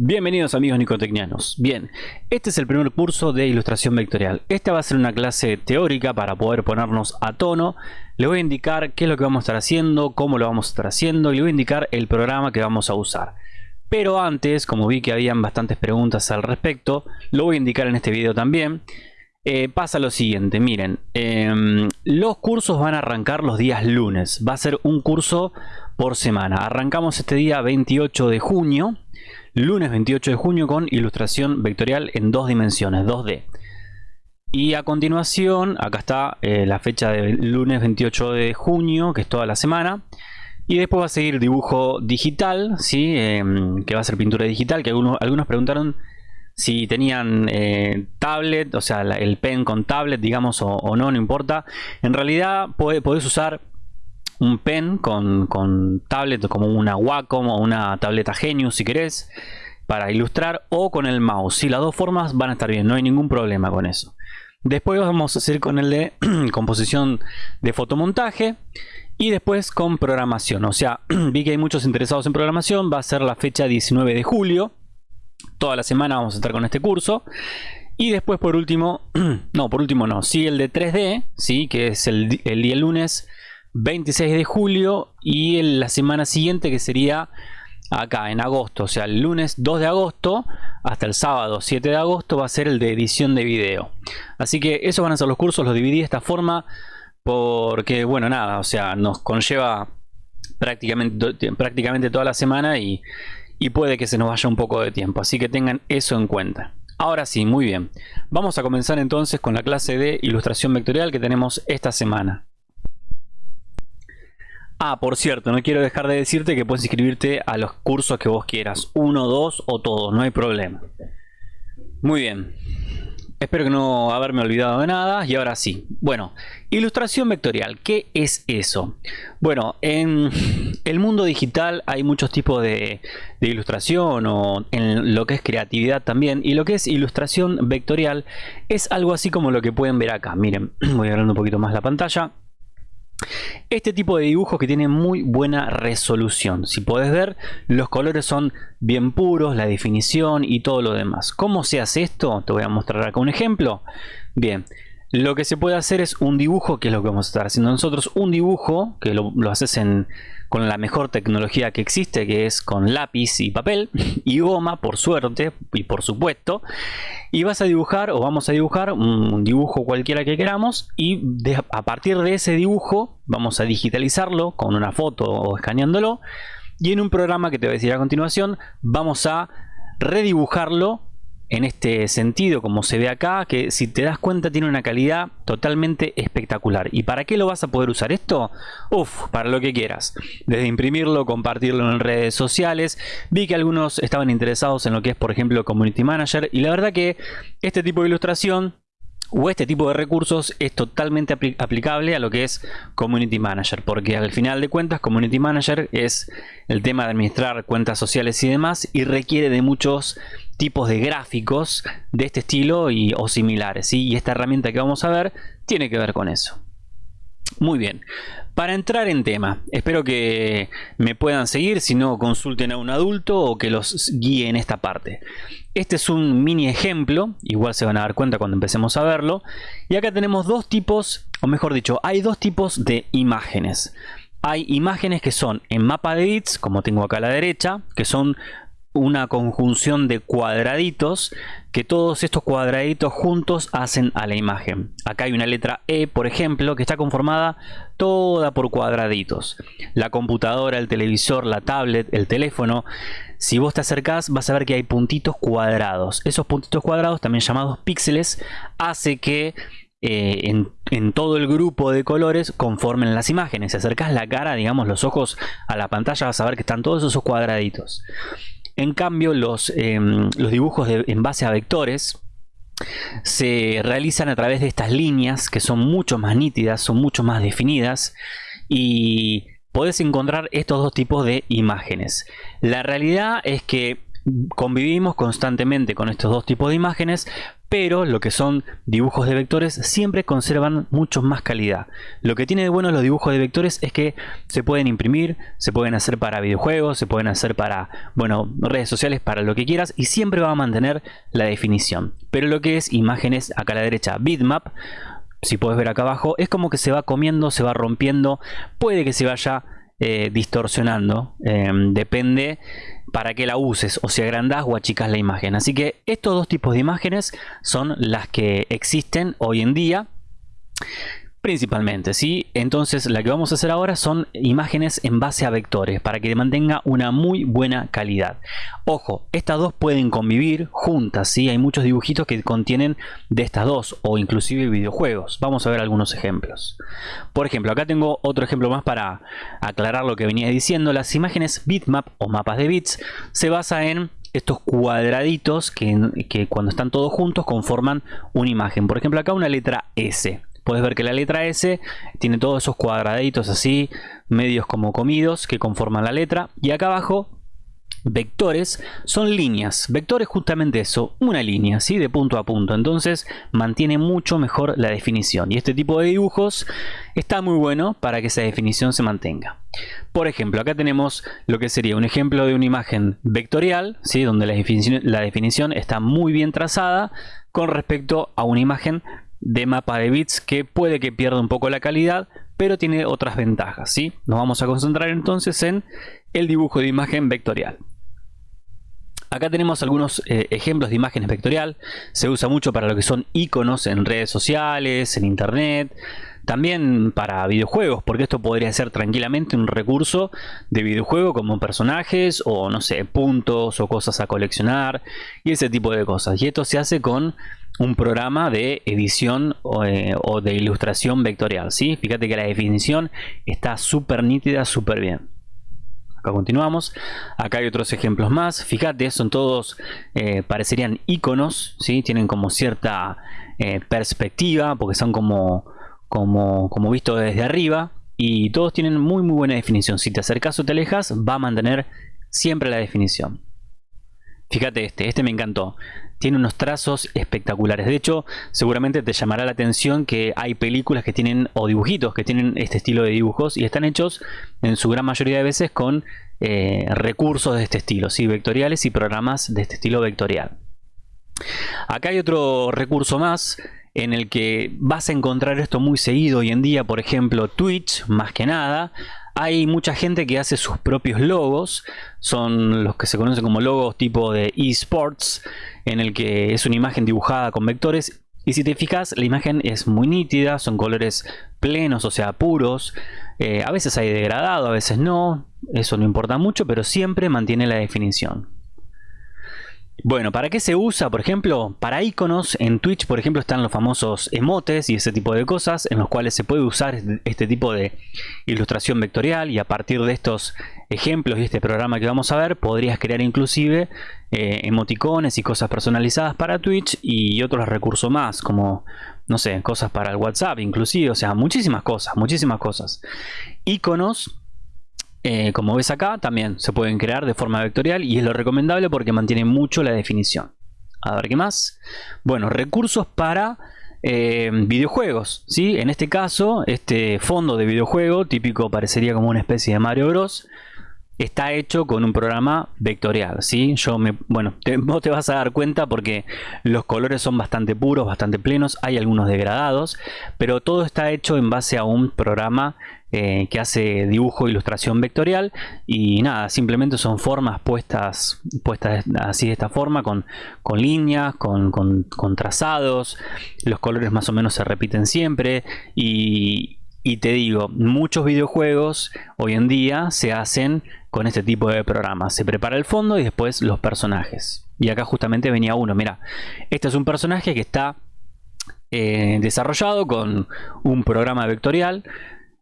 Bienvenidos amigos nicotecnianos. Bien, este es el primer curso de ilustración vectorial. Esta va a ser una clase teórica para poder ponernos a tono. Le voy a indicar qué es lo que vamos a estar haciendo, cómo lo vamos a estar haciendo y le voy a indicar el programa que vamos a usar. Pero antes, como vi que habían bastantes preguntas al respecto, lo voy a indicar en este video también. Eh, pasa lo siguiente, miren, em, los cursos van a arrancar los días lunes. Va a ser un curso por semana. Arrancamos este día 28 de junio lunes 28 de junio con ilustración vectorial en dos dimensiones, 2D. Y a continuación, acá está eh, la fecha de lunes 28 de junio, que es toda la semana. Y después va a seguir dibujo digital, ¿sí? Em, que va a ser pintura digital, que algunos, preguntaron si tenían eh, tablet, o sea, el pen con tablet, digamos, o, no, no importa. En realidad podés usar un pen con, con tablet como una Wacom o una tableta Genius si querés para ilustrar o con el mouse. Si las dos formas van a estar bien, no hay ningún problema con eso. Después vamos a hacer con el de composición de fotomontaje y después con programación. O sea, vi que hay muchos interesados en programación, va a ser la fecha 19 de julio. Toda la semana vamos a estar con este curso. Y después por último, no, por último no, sí el de 3D, sí, que es el, el día lunes 26 de julio y la semana siguiente que sería acá en agosto, o sea el lunes 2 de agosto hasta el sábado 7 de agosto va a ser el de edición de video. Así que esos van a ser los cursos, los dividí de esta forma porque bueno nada, o sea nos conlleva prácticamente, prácticamente toda la semana y, y puede que se nos vaya un poco de tiempo, así que tengan eso en cuenta. Ahora sí, muy bien. Vamos a comenzar entonces con la clase de ilustración vectorial que tenemos esta semana. Ah, por cierto, no quiero dejar de decirte que puedes inscribirte a los cursos que vos quieras. Uno, dos o todos, no hay problema. Muy bien. Espero que no haberme olvidado de nada. Y ahora sí. Bueno, ilustración vectorial. ¿Qué es eso? Bueno, en el mundo digital hay muchos tipos de, de ilustración o en lo que es creatividad también. Y lo que es ilustración vectorial es algo así como lo que pueden ver acá. Miren, voy a agarrar un poquito más la pantalla. Este tipo de dibujo que tiene muy buena resolución. Si puedes ver, los colores son bien puros, la definición y todo lo demás. ¿Cómo se hace esto? Te voy a mostrar acá un ejemplo. Bien, lo que se puede hacer es un dibujo, que es lo que vamos a estar haciendo nosotros. Un dibujo, que lo, haces con la mejor tecnología que existe, que es con lápiz y papel y goma, por suerte y por supuesto. Y vas a dibujar o vamos a dibujar un dibujo cualquiera que queramos y a partir de ese dibujo vamos a digitalizarlo con una foto o escaneándolo y en un programa que te voy a decir a continuación vamos a redibujarlo en este sentido, como se ve acá, que si te das cuenta tiene una calidad totalmente espectacular. ¿Y para qué lo vas a poder usar esto? Uf, para lo que quieras. Desde imprimirlo, compartirlo en redes sociales. Vi que algunos estaban interesados en lo que es, por ejemplo, Community Manager. Y la verdad que este tipo de ilustración o este tipo de recursos es totalmente aplicable a lo que es Community Manager, porque al final de cuentas Community Manager es el tema de administrar cuentas sociales y demás y requiere de muchos tipos de gráficos de este estilo y, o similares. Y esta herramienta que vamos a ver tiene que ver con eso. Muy bien, para entrar en tema, espero que me puedan seguir, si no consulten a un adulto o que los guíe en esta parte. Este es un mini ejemplo, igual se van a dar cuenta cuando empecemos a verlo. Y acá tenemos dos tipos, o mejor dicho, hay dos tipos de imágenes. Hay imágenes que son en mapa de bits, como tengo acá a la derecha, que son una conjunción de cuadraditos que todos estos cuadraditos juntos hacen a la imagen. Acá hay una letra E, por ejemplo, que está conformada toda por cuadraditos. La computadora, el televisor, la tablet, el teléfono. Si vos te acercás vas a ver que hay puntitos cuadrados. Esos puntitos cuadrados, también llamados píxeles, hace que eh, en, en, todo el grupo de colores conformen las imágenes. Si acercas la cara, digamos los ojos a la pantalla, vas a ver que están todos esos cuadraditos. En cambio, los, em, los dibujos en base a vectores se realizan a través de estas líneas que son mucho más nítidas, son mucho más definidas y podés encontrar estos dos tipos de imágenes. La realidad es que convivimos constantemente con estos dos tipos de imágenes pero lo que son dibujos de vectores siempre conservan mucho más calidad. Lo que tiene de bueno los dibujos de vectores es que se pueden imprimir, se pueden hacer para videojuegos, se pueden hacer para bueno, redes sociales, para lo que quieras y siempre va a mantener la definición. Pero lo que es imágenes acá a la derecha, bitmap, si puedes ver acá abajo, es como que se va comiendo, se va rompiendo, puede que se vaya eh, distorsionando, eh, depende para que la uses o si agrandas o achicas la imagen. Así que estos dos tipos de imágenes son las que existen hoy en día. Principalmente, ¿sí? Entonces la que vamos a hacer ahora son imágenes en base a vectores para que mantenga una muy buena calidad. Ojo, estas dos pueden convivir juntas, ¿sí? Hay muchos dibujitos que contienen de estas dos o inclusive videojuegos. Vamos a ver algunos ejemplos. Por ejemplo, acá tengo otro ejemplo más para aclarar lo que venía diciendo. Las imágenes bitmap o mapas de bits se basa en estos cuadraditos que, que cuando están todos juntos conforman una imagen. Por ejemplo, acá una letra S puedes ver que la letra S tiene todos esos cuadraditos así, medios como comidos, que conforman la letra. Y acá abajo, vectores son líneas. Vectores justamente eso, una línea, ¿sí? De punto a punto. Entonces mantiene mucho mejor la definición. Y este tipo de dibujos está muy bueno para que esa definición se mantenga. Por ejemplo, acá tenemos lo que sería un ejemplo de una imagen vectorial, ¿sí? Donde la definición, la definición está muy bien trazada con respecto a una imagen de mapa de bits que puede que pierda un poco la calidad, pero tiene otras ventajas. ¿sí? Nos vamos a concentrar entonces en el dibujo de imagen vectorial. Acá tenemos algunos eh, ejemplos de imágenes vectorial. Se usa mucho para lo que son iconos en redes sociales, en internet. También para videojuegos, porque esto podría ser tranquilamente un recurso de videojuego como personajes o no sé, puntos o cosas a coleccionar y ese tipo de cosas. Y esto se hace con un programa de edición eh, o, de ilustración vectorial. ¿sí? Fíjate que la definición está súper nítida, súper bien. Acá continuamos. Acá hay otros ejemplos más. Fíjate, son todos, eh, parecerían iconos, ¿sí? tienen como cierta eh, perspectiva porque son como, como, como visto desde arriba y todos tienen muy muy buena definición. Si te acercas o te alejas, va a mantener siempre la definición. Fíjate este, este me encantó tiene unos trazos espectaculares. De hecho, seguramente te llamará la atención que hay películas que tienen, o dibujitos que tienen este estilo de dibujos y están hechos en su gran mayoría de veces con eh, recursos de este estilo, ¿sí? vectoriales y programas de este estilo vectorial. Acá hay otro recurso más en el que vas a encontrar esto muy seguido hoy en día, por ejemplo Twitch, más que nada, hay mucha gente que hace sus propios logos, son los que se conocen como logos tipo de esports, en el que es una imagen dibujada con vectores. Y si te fijas, la imagen es muy nítida, son colores plenos, o sea, puros. Eh, a veces hay degradado, a veces no. Eso no importa mucho, pero siempre mantiene la definición. Bueno, ¿para qué se usa? Por ejemplo, para iconos en Twitch, por ejemplo, están los famosos emotes y ese tipo de cosas en los cuales se puede usar este tipo de ilustración vectorial y a partir de estos ejemplos y este programa que vamos a ver, podrías crear inclusive eh, emoticones y cosas personalizadas para Twitch y otros recursos más, como, no sé, cosas para el WhatsApp inclusive, o sea, muchísimas cosas, muchísimas cosas. Iconos eh, como ves acá, también se pueden crear de forma vectorial y es lo recomendable porque mantiene mucho la definición. A ver qué más. Bueno, recursos para eh, videojuegos. ¿sí? En este caso, este fondo de videojuego, típico parecería como una especie de Mario Bros. Está hecho con un programa vectorial, ¿sí? Yo me, bueno, vos te vas a dar cuenta porque los colores son bastante puros, bastante plenos, hay algunos degradados, pero todo está hecho en base a un programa eh, que hace dibujo e ilustración vectorial. Y nada, simplemente son formas puestas, puestas así de esta forma, con, con líneas, con, con, trazados, los colores más o menos se repiten siempre. Y, y te digo, muchos videojuegos hoy en día se hacen con este tipo de programas. Se prepara el fondo y después los personajes. Y acá justamente venía uno, mira, este es un personaje que está eh, desarrollado con un programa vectorial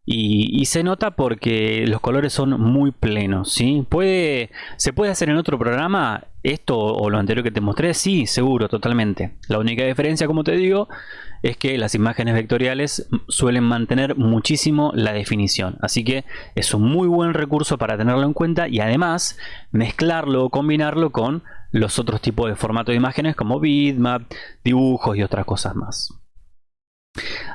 y, se nota porque los colores son muy plenos, ¿sí? Puede, ¿Se puede hacer en otro programa esto o lo anterior que te mostré? Sí, seguro, totalmente. La única diferencia, como te digo, es que las imágenes vectoriales suelen mantener muchísimo la definición. Así que es un muy buen recurso para tenerlo en cuenta y además mezclarlo o combinarlo con los otros tipos de formato de imágenes como bitmap, dibujos y otras cosas más.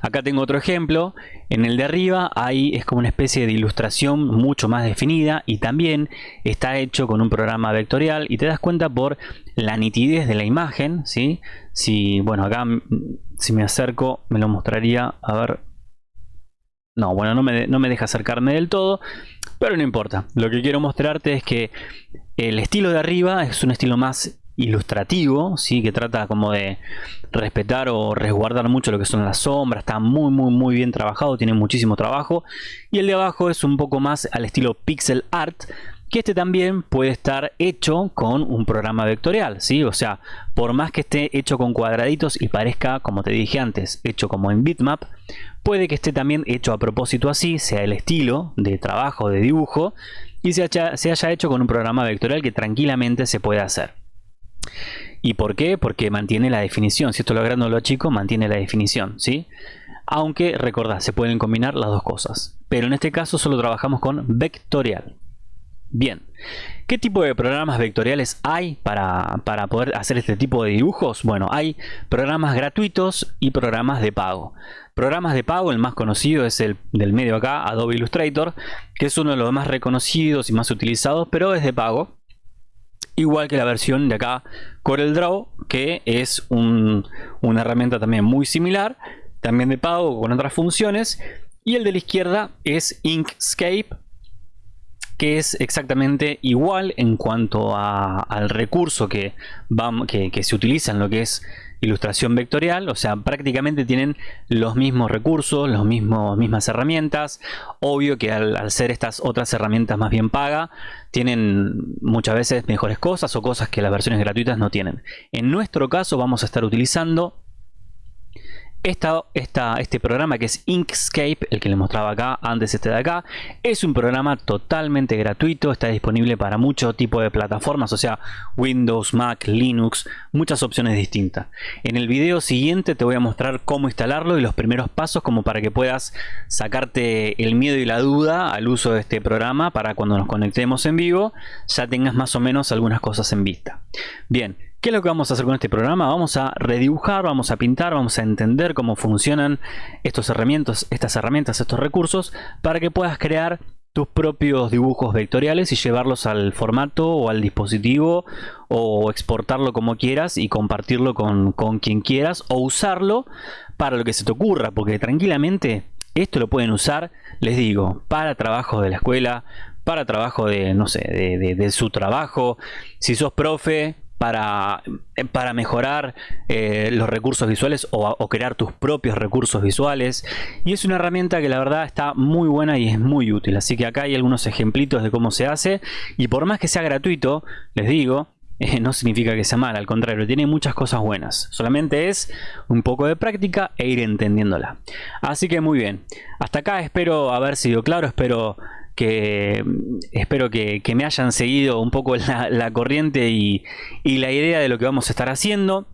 Acá tengo otro ejemplo, en el de arriba hay, es como una especie de ilustración mucho más definida y también está hecho con un programa vectorial y te das cuenta por la nitidez de la imagen, ¿sí? Si, bueno, acá si me acerco me lo mostraría, a ver, no, bueno, no me, no me deja acercarme del todo, pero no importa, lo que quiero mostrarte es que el estilo de arriba es un estilo más ilustrativo, ¿sí? que trata como de respetar o resguardar mucho lo que son las sombras, está muy muy muy bien trabajado, tiene muchísimo trabajo y el de abajo es un poco más al estilo pixel art que este también puede estar hecho con un programa vectorial, ¿sí? O sea, por más que esté hecho con cuadraditos y parezca, como te dije antes, hecho como en bitmap, puede que esté también hecho a propósito así, sea el estilo de trabajo, de dibujo, y se se haya hecho con un programa vectorial que tranquilamente se puede hacer. ¿Y por qué? Porque mantiene la definición. Si esto lo grande o lo mantiene la definición, ¿sí? Aunque, recordad, se pueden combinar las dos cosas. Pero en este caso solo trabajamos con vectorial. Bien, ¿qué tipo de programas vectoriales hay para, para, poder hacer este tipo de dibujos? Bueno, hay programas gratuitos y programas de pago. Programas de pago, el más conocido es el del medio acá, Adobe Illustrator, que es uno de los más reconocidos y más utilizados, pero es de pago igual que la versión de acá CorelDRAW que es una herramienta también muy similar también de pago con otras funciones. Y el de la izquierda es Inkscape que es exactamente igual en cuanto al recurso que, que, que se utiliza en lo que es ilustración vectorial, o sea, prácticamente tienen los mismos recursos, las mismas herramientas. Obvio que al, ser estas otras herramientas más bien paga, tienen muchas veces mejores cosas o cosas que las versiones gratuitas no tienen. En nuestro caso vamos a estar utilizando este programa que es Inkscape, el que les mostraba acá, antes este de acá, es un programa totalmente gratuito, está disponible para mucho tipo de plataformas, o sea, Windows, Mac, Linux, muchas opciones distintas. En el video siguiente te voy a mostrar cómo instalarlo y los primeros pasos como para que puedas sacarte el miedo y la duda al uso de este programa para cuando nos conectemos en vivo ya tengas más o menos algunas cosas en vista. Bien, ¿Qué es lo que vamos a hacer con este programa? Vamos a redibujar, vamos a pintar, vamos a entender cómo funcionan estos herramientas, estas herramientas, estos recursos, para que puedas crear tus propios dibujos vectoriales y llevarlos al formato o al dispositivo o exportarlo como quieras y compartirlo con, con quien quieras o usarlo para lo que se te ocurra, porque tranquilamente esto lo pueden usar, les digo, para trabajo de la escuela, para trabajo de, no sé, de, de su trabajo. Si sos profe, para, eh, para mejorar eh, los recursos visuales o, crear tus propios recursos visuales y es una herramienta que la verdad está muy buena y es muy útil así que acá hay algunos ejemplitos de cómo se hace y por más que sea gratuito les digo eh, no significa que sea mal, al contrario, tiene muchas cosas buenas. Solamente es un poco de práctica e ir entendiéndola. Así que muy bien. Hasta acá espero haber sido claro, espero que espero que, me hayan seguido un poco la, corriente y, la idea de lo que vamos a estar haciendo.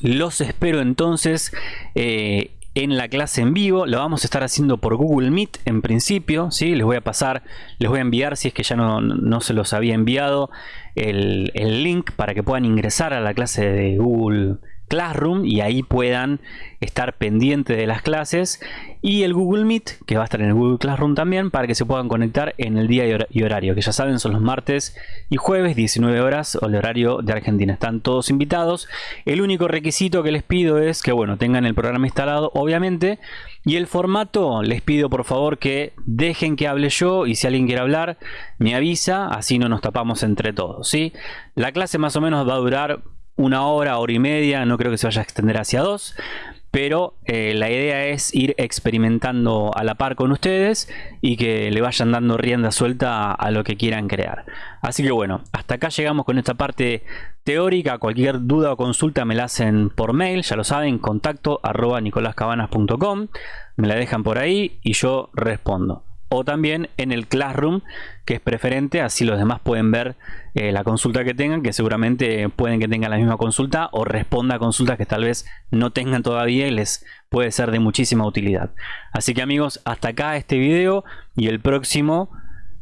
Los espero entonces eh, en la clase en vivo. Lo vamos a estar haciendo por Google Meet en principio. ¿sí? Les voy a pasar, les voy a enviar si es que ya no, se los había enviado el, el link para que puedan ingresar a la clase de Google Classroom y ahí puedan estar pendientes de las clases. Y el Google Meet que va a estar en el Google Classroom también para que se puedan conectar en el día y horario que ya saben son los martes y jueves 19 horas o el horario de Argentina. Están todos invitados. El único requisito que les pido es que bueno tengan el programa instalado obviamente. Y el formato les pido por favor que dejen que hable yo y si alguien quiere hablar me avisa así no nos tapamos entre todos ¿sí? la clase más o menos va a durar una hora, hora y media, no creo que se vaya a extender hacia dos. pero eh, la idea es ir experimentando a la par con ustedes y que le vayan dando rienda suelta a, lo que quieran crear. Así que bueno, hasta acá llegamos con esta parte teórica. Cualquier duda o consulta me la hacen por mail, ya lo saben, contacto arroba nicolascabanas.com. Me la dejan por ahí y yo respondo o también en el Classroom, que es preferente, así los demás pueden ver eh, la consulta que tengan, que seguramente pueden que tengan la misma consulta o responda a consultas que tal vez no tengan todavía y les puede ser de muchísima utilidad. Así que amigos, hasta acá este video y el próximo,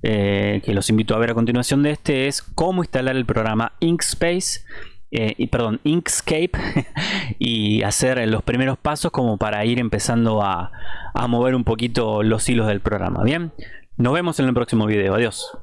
eh, que los invito a ver a continuación de este, es cómo instalar el programa Inkspace eh, y, perdón, Inkscape y hacer los primeros pasos como para ir empezando a, a mover un poquito los hilos del programa. Bien, nos vemos en el próximo video. Adiós.